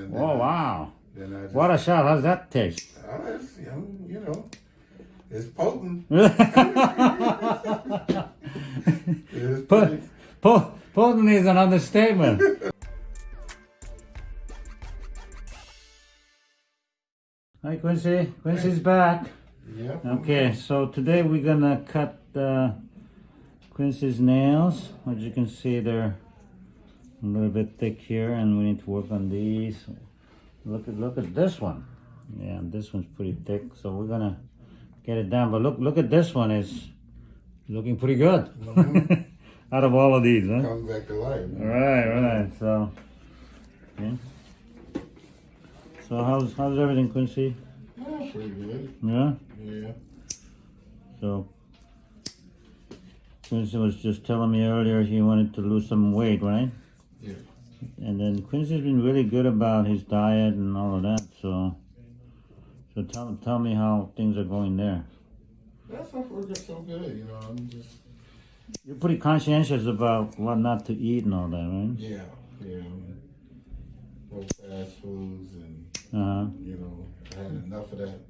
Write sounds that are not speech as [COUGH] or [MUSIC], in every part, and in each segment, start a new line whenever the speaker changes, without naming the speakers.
And
Oh wow!
I just,
What a shot! How's that taste?
It's, you know, it's potent. [LAUGHS] It's
Po- po- Potent is an understatement. [LAUGHS] Hi Quincy. Quincy's back.
yeah.
Okay, so today we're gonna cut uh, Quincy's nails. As you can see, they're a little bit thick here, and we need to work on these. Look at look at this one. Yeah, this one's pretty thick, so we're gonna get it down. But look look at this one is looking pretty good. Mm-hmm. [LAUGHS] Out of all of these, huh?
Comes back to life.
Right, right. So, okay. So how's how's everything, Quincy?
Oh, pretty good.
Yeah.
Yeah.
So Quincy was just telling me earlier he wanted to lose some weight, right? And then Quincy's been really good about his diet and all of that. So, so tell tell me how things are going there.
That's not working so good, you know. I'm just,
You're pretty conscientious about what not to eat and all that, right?
yeah, yeah. No fast foods and,
Uh huh.
you know, I had enough of that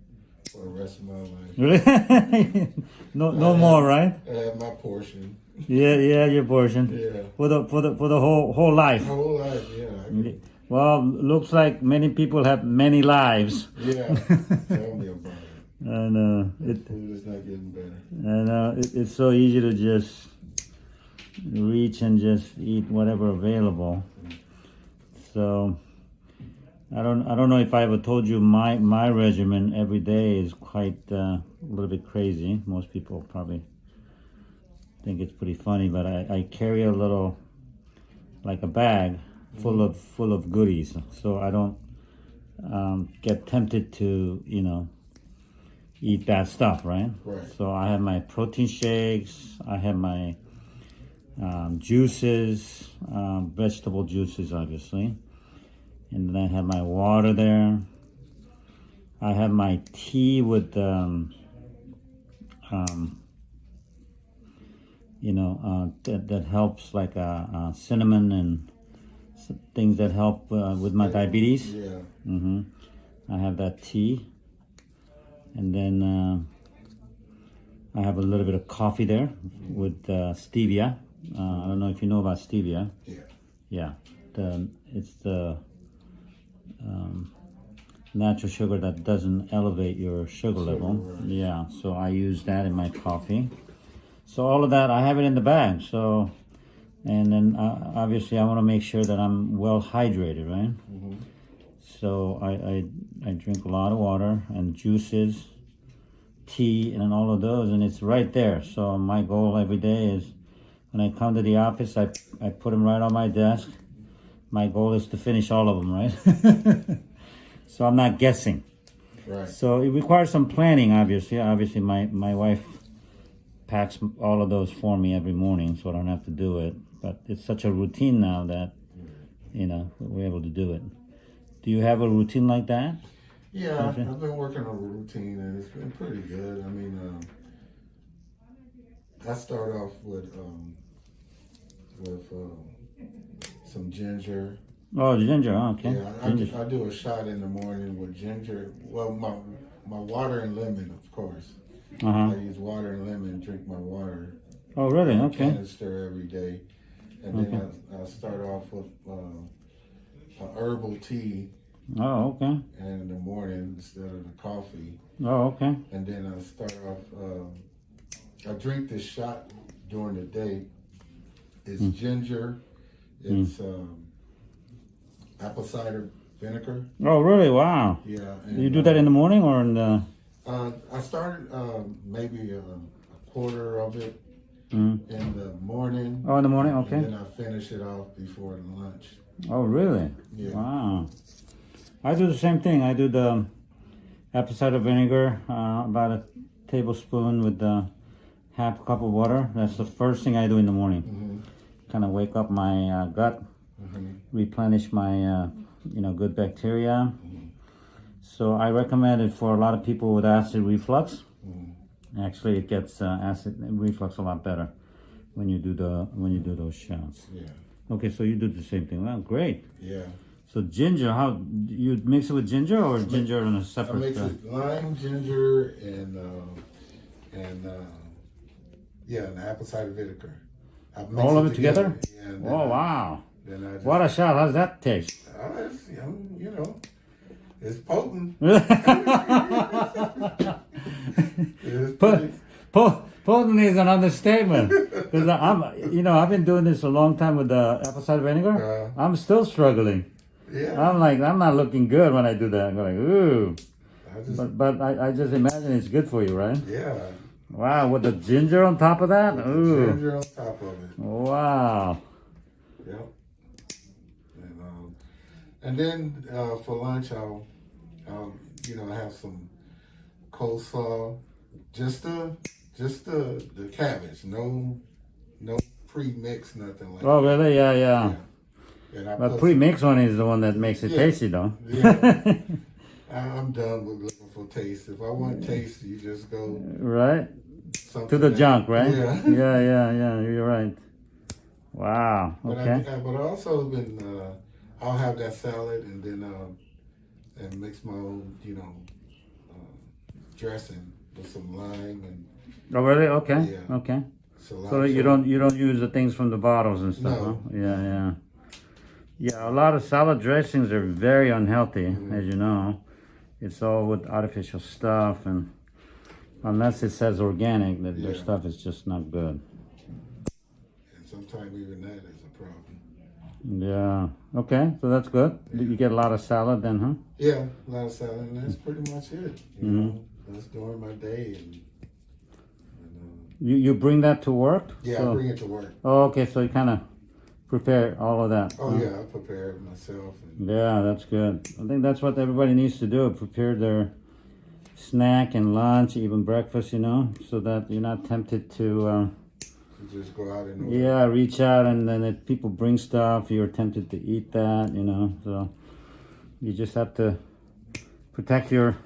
for the rest of my life.
Really? [LAUGHS] no, no more, right?
I had my portion.
Yeah, yeah, your portion
Yeah.
for the for the for the whole whole life.
My whole life, yeah.
Well, looks like many people have many lives,
Yeah. [LAUGHS] Tell me about it.
and uh, it
Food is not getting better.
and uh, it, it's so easy to just reach and just eat whatever available. So I don't I don't know if I ever told you my my regimen every day is quite uh, a little bit crazy. Most people probably think it's pretty funny, but I, I carry a little like a bag full of full of goodies, so I don't um, get tempted to you know eat bad stuff, right?
Right.
So I have my protein shakes. I have my um, juices, um, vegetable juices, obviously, and then I have my water there. I have my tea with, um, um, you know, uh, that that helps like uh, uh, cinnamon and things that help uh, with my diabetes.
Yeah.
hmm I have that tea. And then uh, I have a little bit of coffee there with uh, stevia. Uh, I don't know if you know about stevia.
Yeah.
Yeah, the, it's the um, natural sugar that doesn't elevate your sugar level. Yeah, so I use that in my coffee. So all of that, I have it in the bag. So, and then uh, obviously I want to make sure that I'm well hydrated, right? So I, I I drink a lot of water and juices, tea, and all of those, and it's right there. So my goal every day is when I come to the office, I I put them right on my desk. My goal is to finish all of them, right? [LAUGHS] so I'm not guessing.
Right.
So it requires some planning, obviously. Obviously, my my wife packs all of those for me every morning, so I don't have to do it. But it's such a routine now that you know we're able to do it. Do you have a routine like that?
Yeah, I've been working on a routine and it's been pretty good. I mean, um, I start off with um, with um, some ginger.
Oh, ginger. Okay.
Yeah, I,
ginger.
I do a shot in the morning with ginger. Well, my my water and lemon, of course.
Uh -huh.
I use water and lemon. Drink my water.
Oh, really? Okay.
Canister every day, and then I, I start off with uh, a herbal tea
Oh, okay.
And in the morning instead of the coffee.
Oh, okay.
and then I start off. Um, I drink this shot during the day. It's ginger. It's um, apple cider vinegar.
Oh, really? Wow.
Yeah.
You do that in the morning or in the?
Uh, I started um, maybe a, a quarter of it
Mm.
in the morning.
Oh, in the morning.
And
Okay.
then I finish it off before lunch.
Oh, really?
Yeah.
Wow. I do the same thing. I do the apple cider vinegar, uh, about a tablespoon with uh, half a cup of water. That's the first thing I do in the morning.
hmm
Kind of wake up my uh, gut,
hmm
replenish my, uh, you know, good bacteria. So I recommend it for a lot of people with acid reflux.
hmm
Actually, it gets uh, acid reflux a lot better when you do the when you do those shots.
Yeah.
Okay, so you do the same thing. Well, great.
Yeah.
So ginger, how you mix it with ginger or ginger in a separate?
I mix
uh,
it lime, ginger, and uh, and uh, yeah, and apple cider vinegar.
All of it together?
Yeah.
oh
I-
wow!
Just,
What a shot! How's that taste?
Oh, it's, you know, it's potent. [LAUGHS] It's
Put, po- potent is an understatement. Because I'm, you know, I've been doing this a long time with the apple cider vinegar.
Uh.
I'm still struggling.
yeah.
I'm like, I'm not looking good when I do that. I'm like, ooh.
I just,
But but I, I just imagine it's good for you, right?
yeah.
Wow, with the ginger on top of that. Ooh.
Ginger on top of it.
Wow.
Yep. And um, and then uh, for lunch, I'll, I'll you know have some coleslaw, just the just the the cabbage, no no pre mix, nothing like.
Oh really? Yeah, yeah.
that. I
But pre-mix one is the one that makes it
Yeah.
tasty, though.
yeah, [LAUGHS] I'm done with taste. If I want taste, you just go
right to the junk, right?
Yeah. [LAUGHS]
yeah, yeah, yeah. You're right. Wow.
But
Okay.
I, but I also been uh, I'll have that salad and then um, and mix my own you know uh, dressing with some lime and
Oh really? Okay.
Yeah.
Okay.
cilantro.
So you don't you don't use the things from the bottles and stuff,
No.
huh? Yeah, yeah. Yeah, a lot of salad dressings are very unhealthy,
Mm-hmm.
as you know. It's all with artificial stuff, and unless it says organic, that their
Yeah.
stuff is just not good.
And sometimes even that is a problem.
Yeah. Okay, so that's good. You get a lot of salad then, huh?
Yeah, a lot of salad, and that's pretty much it. You
Mhm.
know, that's during my day, and, and uh,
You you bring that to work?
yeah,
So-
I bring it to work.
Oh, okay. So you kind of prepare all of that.
Oh
huh?
yeah, I prepare it myself. And,
Yeah, that's good. I think that's what everybody needs to do. Prepare their snack and lunch, even breakfast, you know, so that you're not tempted to, uh,
to just go out and
yeah, reach out and then if people bring stuff, you're tempted to eat that, you know. So you just have to protect your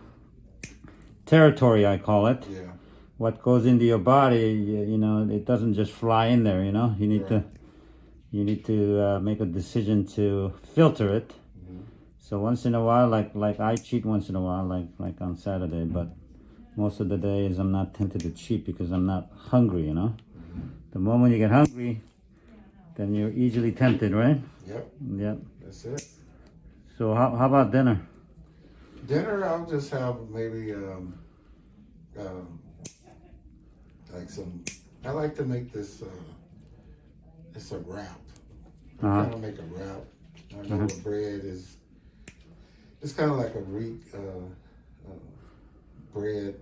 territory, I call it.
Yeah,
What goes into your body, you, you know, it doesn't just fly in there, you know. You need to,
Right.
You need to uh, make a decision to filter it.
Mhm.
So once in a while, like like I cheat once in a while, like like on Saturday, but most of the days I'm not tempted to cheat because I'm not hungry, you know. The moment you get hungry, then you're easily tempted, right?
Yep,
Yep.
that's it.
So how how about dinner?
Dinner, I'll just have maybe um, um, like some. I like to make this. Uh, it's a wrap. I
Uh-huh.
kind of make a wrap. I know
Uh-huh.
bread is. It's kind of like a re, uh, uh, bread,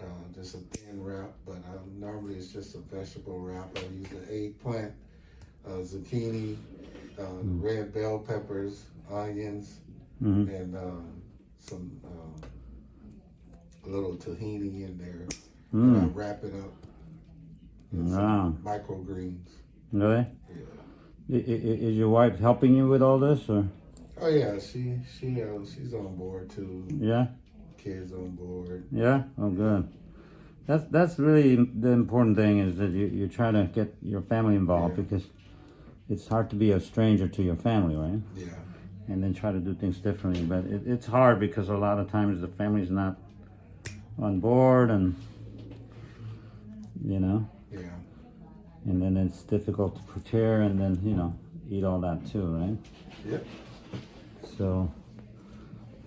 uh, just a thin wrap. But um, normally it's just a vegetable wrap. I use the eggplant, uh, zucchini, uh,
Mm.
red bell peppers, onions
hmm
and um, some a little tahini in there. And I
Mm.
wrap it up. in
Wow.
some microgreens.
Really?
Yeah.
Is your wife helping you with all this, or
Oh yeah, she she uh, she's on board too.
yeah?
Kids on board.
Yeah. Oh, good. That's that's really the important thing is that you you try to get your family involved
Yeah.
because it's hard to be a stranger to your family, right?
Yeah.
And then try to do things differently. But it, it's hard because a lot of times the family's not on board, and you know,
Yeah.
And then it's difficult to prepare, and then you know, eat all that too, right?
Yep.
So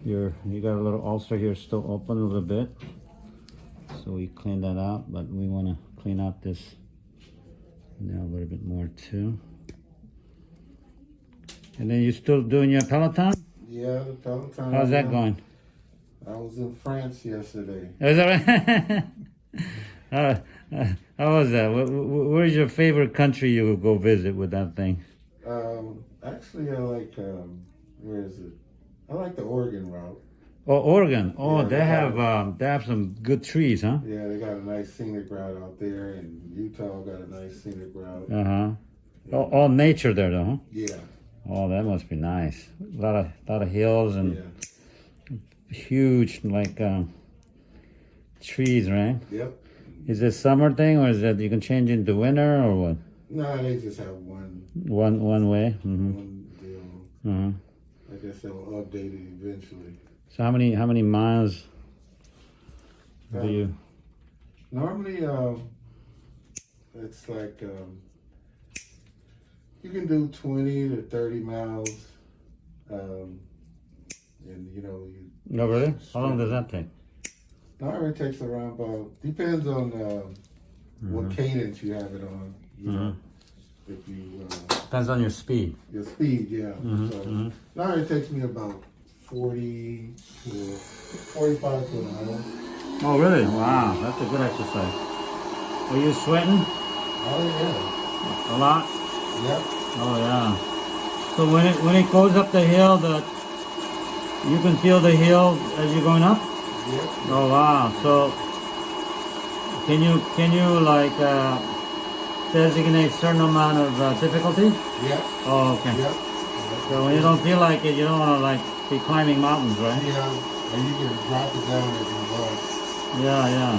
you're you got a little ulcer here still open a little bit. So we clean that out, but we want to clean out this now a little bit more too. And then you're still doing your Peloton?
Yeah. The Peloton.
How's that going?
I was in France yesterday.
Is that right? [LAUGHS] uh, uh, how was that? Wh- wh- Where's your favorite country you would go visit with that thing?
Um, actually, I like um, where is it? I like the Oregon route.
Oh, Oregon. Oh,
Yeah,
they
they have
um, they have some good trees, huh?
Yeah, they got a nice scenic route out there, and Utah got a nice scenic route.
Uh huh. All, all nature there, though. Huh?
Yeah.
Oh, that must be nice. A lot of lot of hills and
Yeah.
huge like um, trees, right?
Yep.
Is it summer thing or is that you can change into winter or what?
No, they just have one
One one way. hmm
one deal.
uh
I guess they'll update it eventually.
So how many how many miles do you?
Normally, um, it's like um, you can do twenty to thirty miles, um, and you know, you,
No, really? How long does that take?
It takes around about depends on um, what cadence you have it on. You know, if you uh,
Depends on your speed.
your speed, yeah.
Mhm,
so
mhm.
normally it takes me about forty to forty-five to an hour.
Oh, really? Wow, that's a good exercise. Are you sweating
Oh yeah,
a lot?
yep.
Oh yeah. So when it when it goes up the hill, the you can feel the hill as you're going up. Oh wow! So can you can you like uh, designate certain amount of uh, difficulty?
Yeah.
Oh okay.
Yep.
So when you don't feel like it, you don't want to like be climbing mountains, right?
Yeah, and you can drop it down if you want.
Yeah, yeah.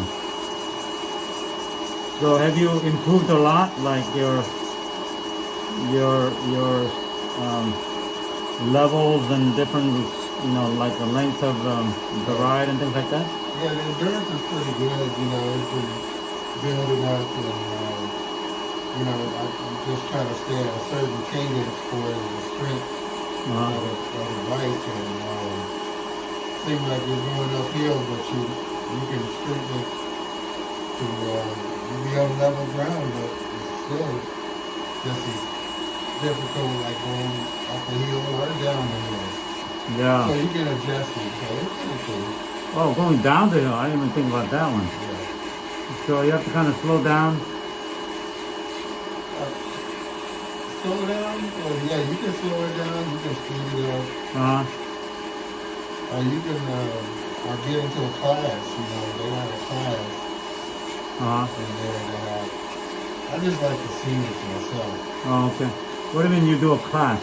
So have you improved a lot, like your your your um, levels and different, you know, like the length of um, the ride and things like that?
Yeah, the endurance is pretty good. You know, it's been building up, and uh, you know, I, I'm just trying to stay at a certain cadence for the strength of,
Uh-huh.
the, of the bike, and um, seems like you're going uphill, but you you can strengthen it to uh, you be on level ground, but it's still just as difficult like going up the hill or down the hill. So
Yeah.
you can adjust it. So pretty cool.
Oh, going down the hill. I didn't even think about that one.
Yeah.
So you have to kind of slow down.
Slow down? Well, yeah, you can slow it down, you can speed it up,
Uh huh.
or you can, uh, or get into a class, you know, they have a class
uh,
in there that have, I just like the scenery myself.
oh, okay. What do you mean you do a class?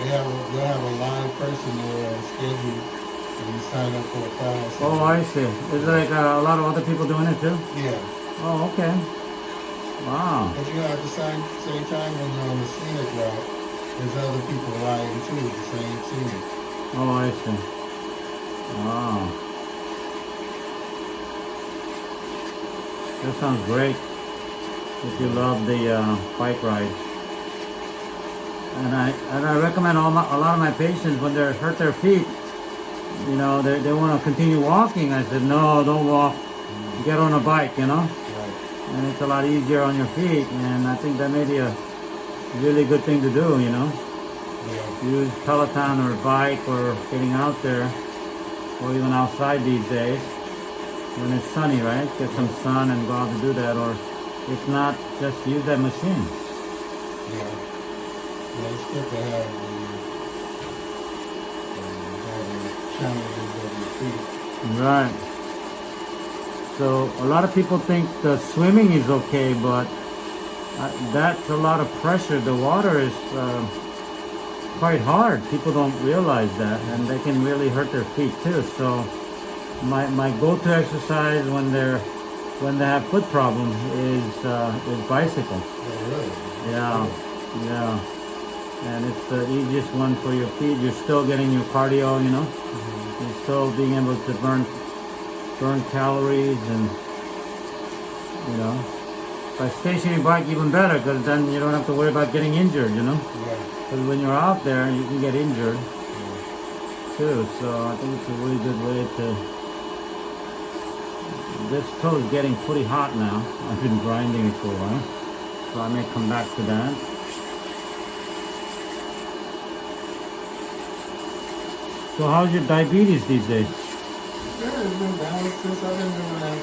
They have, a, they'll have a live person there on schedule, and you sign up for a class.
Oh, I see. Is like uh, a lot of other people doing it too?
Yeah,
Oh, okay. Wow.
but you know, at the same, same time when you're on the scenic route, there's other people riding too, the same scenic.
Oh, I see. Wow. That sounds great. If you love the uh, bike ride. And I and I recommend all my, a lot of my patients when they hurt their feet, you know, they, they want to continue walking. I said, no, don't walk. Get on a bike, you know,
Right.
and it's a lot easier on your feet. And I think that may be a really good thing to do, you know.
Yeah.
use Peloton or bike or getting out there or even outside these days when it's sunny, right? Get some sun and go out to do that or if not, just use that machine.
Yeah. Yeah, it's good to have the, challenges of your feet.
Right. So a lot of people think the swimming is okay, but uh, that's a lot of pressure. The water is uh, quite hard. People don't realize that, and they can really hurt their feet too. So my my go-to exercise when they're when they have foot problems is uh, is bicycle.
Oh, really?
Yeah, yeah, and it's the easiest one for your feet. You're still getting your cardio, you know. Mm-hmm. You're still being able to burn burn calories and you know. By stationary bike even better because then you don't have to worry about getting injured, you know.
Yeah.
Because when you're out there, you can get injured mm-hmm. too. So I think it's a really good way to. This toe is getting pretty hot now. I've been grinding it for a while, so I may come back to that. So how's your diabetes these days?
Yeah, it's been balanced since I've been doing that,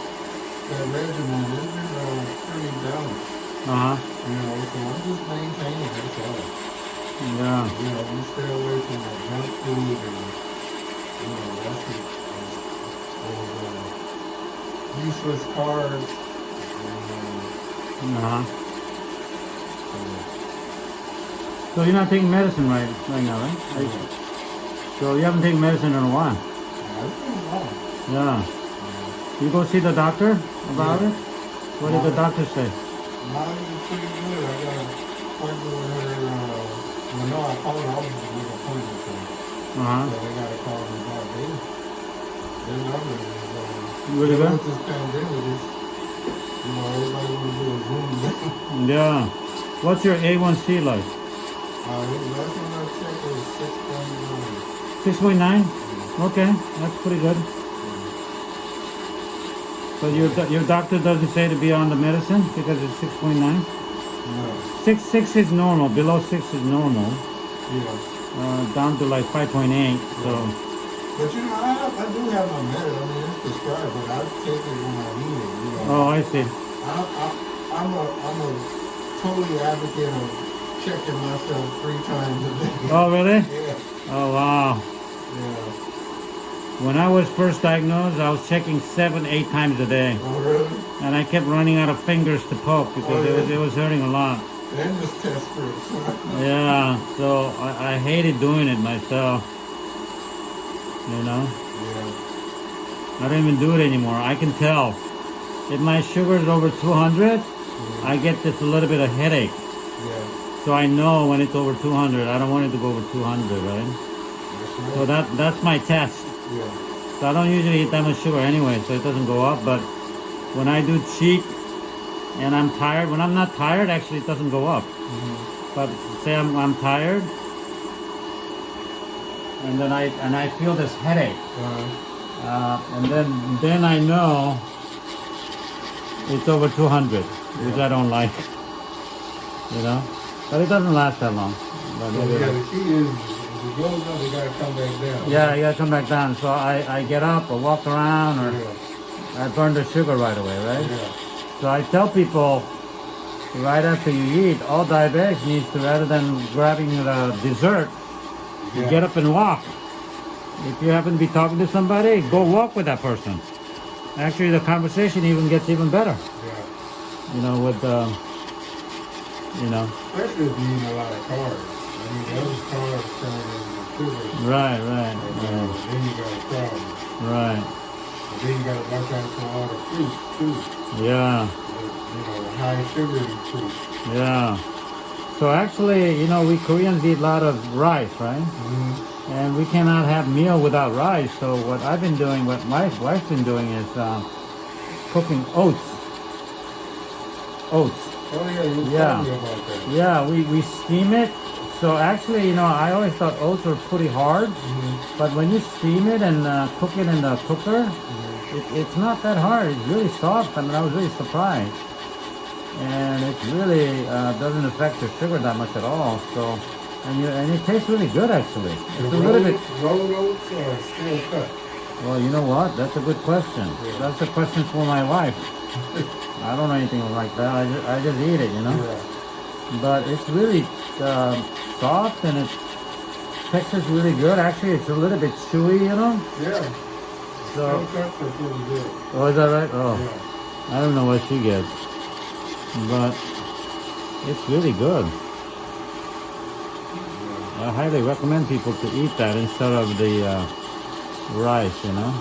that regimen. It's been uh, pretty balanced.
Uh huh.
You know, so I'm just maintaining it. So,
Yeah.
you know, we stay away from the junk food and, you know, that's the, those, uh, useless carbs. And,
Uh huh.
uh,
So you're not taking medicine right right now, right?
So,
you haven't taken medicine in a while.
yeah, it's been long.
Yeah. You go see the doctor about
Yeah.
it? What did the doctor say?
Is pretty good. I got an appointment with her, uh, well, no, I called her, I was going to appointment for her.
Uh-huh.
So they gotta call me back. They, their numbers is, uh,
Really good?
this pandemic, it's, you know, everybody wanna do a Zoom. [LAUGHS]
Yeah. What's your A1C like?
Uh, last one I checked was six point nine.
Six point nine. Okay, that's pretty good. So your your doctor doesn't say to be on the medicine because it's six point nine.
No,
Six six is normal. Below six is normal.
yeah.
Uh, down to like five point eight. So
But you know, I, I do have my medicine. I mean, it's prescribed, but I take it when I need it. You know,
oh, I see.
I, I, I'm a, I'm a totally advocate of checking myself three times a day.
Oh, really? [LAUGHS]
Yeah,
Oh, wow.
yeah.
When I was first diagnosed, I was checking seven, eight times a day,
Oh, really?
and I kept running out of fingers to poke because oh, it was it was hurting a lot.
And just test strips. [LAUGHS]
Yeah, so I, I hated doing it myself. You know,
yeah.
I don't even do it anymore. I can tell if my sugar is over 200, I get this a little bit of headache.
Yeah.
So I know when it's over 200. I don't want it to go over 200, right? So that that's my test.
Yeah.
So I don't usually eat that much sugar anyway, so it doesn't go up. But when I do cheat and I'm tired, when I'm not tired, actually it doesn't go up.
Mm-hmm.
But say I'm, I'm tired, and then I and I feel this headache,
Uh,
uh, and then then I know it's over 200, which I don't like. You know, but it doesn't last that long. But
yeah, the key is if it goes up, you gotta come back down.
yeah, you gotta come back down. So I, I get up or walk around or
Yeah.
I burn the sugar right away, right?
Yeah.
So I tell people right after you eat, all diabetics needs to rather than grabbing the dessert, you get up and walk. If you happen to be talking to somebody, go walk with that person. Actually, the conversation even gets even better.
Yeah.
You know, with uh, you know,
Especially if you eat a lot of carbs. I mean, those carbs turn into sugar.
right, right,
And, uh,
right,
then you got a problem.
right.
And then you gotta watch out for all the fruit too.
Yeah,
you know, the high sugar fruit.
yeah. So actually, you know, we Koreans eat a lot of rice, right?
Mm-hmm.
And we cannot have meal without rice. So what I've been doing, what my wife's been doing is uh, cooking oats. Oats.
Oh yeah, you
Yeah.
about that.
Yeah, we, we steam it. So actually, you know, I always thought oats were pretty hard.
Mm-hmm.
But when you steam it and uh, cook it in the cooker, it, it's not that hard. It's really soft. I mean, I was really surprised. And it really uh, doesn't affect your sugar that much at all. So, and you, and it tastes really good actually. It's a little bit.
rolled oats or steel cut?
Well, you know what? That's a good question. That's a question for my wife. [LAUGHS] I don't know anything like that. I just, I just eat it, you know.
Yeah.
But it's really uh, soft and it texture's really good. Actually, it's a little bit chewy, you know.
Yeah.
So,
Steel cuts are pretty good.
oh, is that right? Oh,
Yeah.
I don't know what she gets, but it's really good. I highly recommend people to eat that instead of the uh, rice, you know.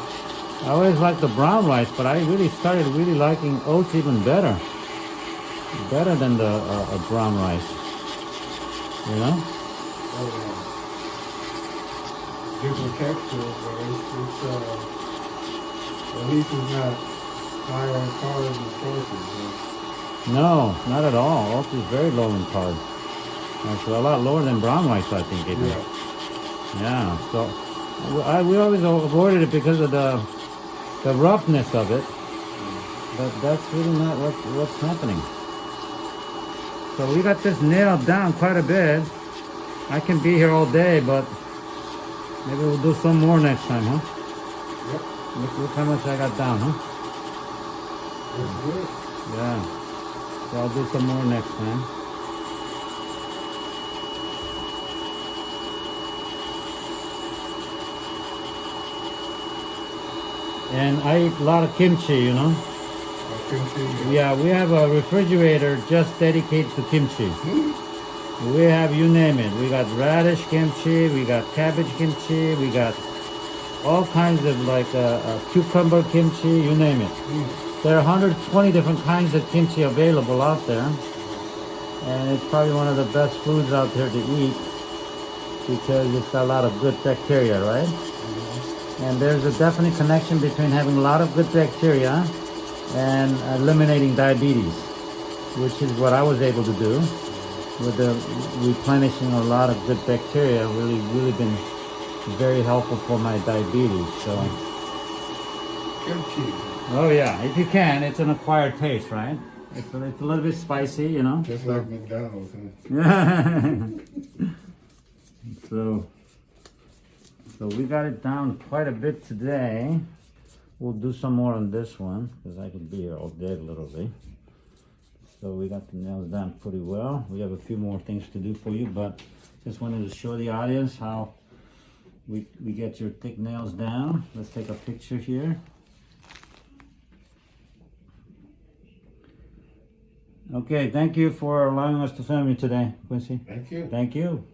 I always liked the brown rice, but I really started really liking oats even better. Better than the uh, uh, brown rice, you know.
Oh, yeah. Different texture, but it's, it's uh, at least it's not high on carbs and huh?
No, not at all. Oats is very low in carbs. Actually, a lot lower than brown rice, I think.
Yeah.
Yeah, so I, we always avoided it because of the the roughness of it. But that's really not what, what's happening. So we got this nailed down quite a bit. I can be here all day, but maybe we'll do some more next time, huh?
Yep.
Look, look how much I got down, huh?
It's good.
Yeah. So I'll do some more next time. And I eat a lot of kimchi, you know.
I can.
Yeah, we have a refrigerator just dedicated to kimchi.
Hmm?
We have you name it. We got radish kimchi, we got cabbage kimchi, we got all kinds of like uh, uh, cucumber kimchi, you name it.
Mm.
There are 120 different kinds of kimchi available out there. And it's probably one of the best foods out there to eat. because it's a lot of good bacteria, right? And there's a definite connection between having a lot of good bacteria and eliminating diabetes, which is what I was able to do with the replenishing a lot of good bacteria. Really, really been very helpful for my diabetes. So,
Kimchi,
oh yeah, if you can, it's an acquired taste, right? It's a, it's a little bit spicy, you know.
just like McDonald's. Huh? [LAUGHS]
so, so we got it down quite a bit today. We'll do some more on this one because I could be here all day literally. So we got the nails down pretty well. We have a few more things to do for you, but just wanted to show the audience how we, we get your thick nails down. Let's take a picture here. Okay, thank you for allowing us to film you today, Quincy.
Thank you.
Thank you.